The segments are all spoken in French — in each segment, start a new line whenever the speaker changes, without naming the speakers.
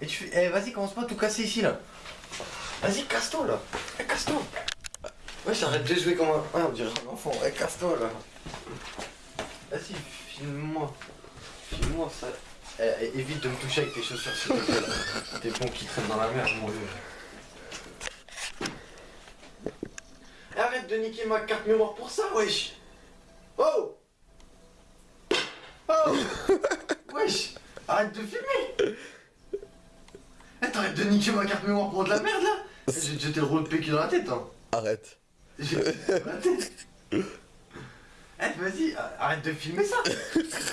Et tu fais, eh, vas-y, commence pas à tout casser ici là. Vas-y, casse-toi là. Eh, casse-toi. Ouais, j'arrête de jouer comme un. Ouais, on dirait un enfant. Eh, casse-toi là. Vas-y, filme-moi. Filme-moi ça. Eh, eh, évite de me toucher avec tes chaussures s'il te plaît. là. Tes ponts qui traînent dans la merde, mon vieux. Eh, Arrête de niquer ma carte mémoire pour ça, wesh. Oh Oh Wesh Arrête de filmer Eh, t'arrêtes de niquer ma carte mémoire pour de la merde là. Eh, jeté le rouleau de PQ dans la tête, hein.
Arrête.
J'ai dans la tête. Eh, vas-y, arrête de filmer ça.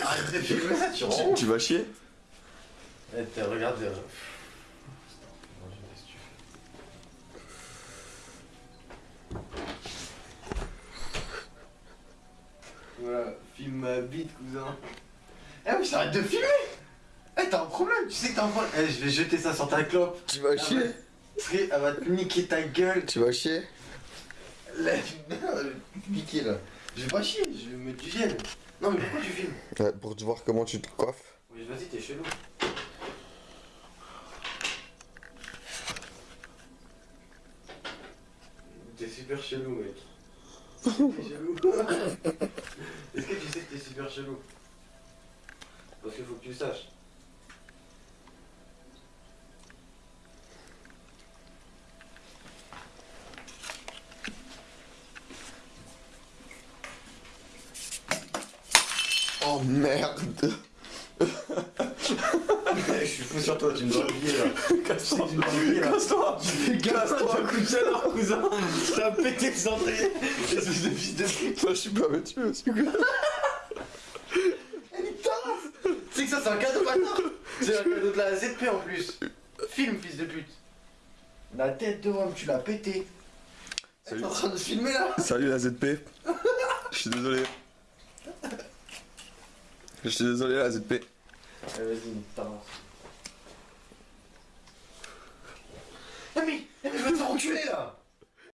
Arrête de filmer ça, tu rends
tu vas chier.
Eh, t'as- regarde... euh, Voilà, filme ma bite, cousin. Eh oui, arrête de filmer t'as un problème, tu sais que t'as un problème. Eh, je vais jeter ça sur ta clope.
Tu vas chier
Parce qu'elle va te niquer ta gueule.
Tu vas chier
Là, je vais te niquer là. Je vais pas chier, je vais mettre du gel. Non, mais pourquoi tu filmes
Ouais, Pour te voir comment tu te coiffes.
Oui, vas-y, t'es chelou. T'es super chelou, mec. T'es chelou. Est-ce que tu sais que t'es super chelou? Parce qu'il faut que tu le saches.
Oh merde
Je suis fou sur toi, tu me dois oublier là.
Casse-toi
Tu me dois oublier là.
Casse-toi
Casse-toi, coup de chaleur, cousin. T'as pété le cendrier. Espèce de fils de pute.
Moi je suis pas vêtu aussi quoi.
Elle est tarasse Tu sais que ça, c'est un cadeau bâtard C'est un cadeau de la ZP en plus. Film, fils de pute. La tête de homme, tu l'as pété. T'es en train de filmer là
Salut la ZP. Je suis désolé. Je suis désolé la ZP.
Allez, vas-y, t'avances. Eh mais, eh mais je vais te faire enculer là